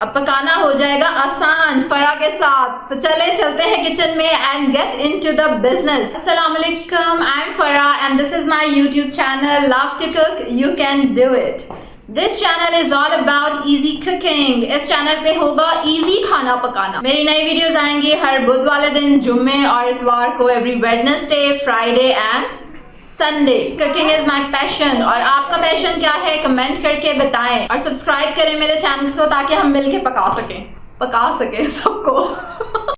अब पकाना हो जाएगा आसान फरा के साथ। तो चले, चलते हैं किचन में and get into the business अस्सलाम I am Farah and this is my YouTube channel love to cook you can do it this channel is all about easy cooking इस चैनल पे होगा इजी खाना पकाना। मेरी नई videos आएँगी हर बुध वाले दिन, जुम्मे और इतवार को every Wednesday Friday and Sunday cooking is my passion और आपका पैशन क्या है कमेंट करके बताएँ और सब्सक्राइब करें मेरे चैनल को ताकि हम मिलके पका सकें। पका सकें सबको।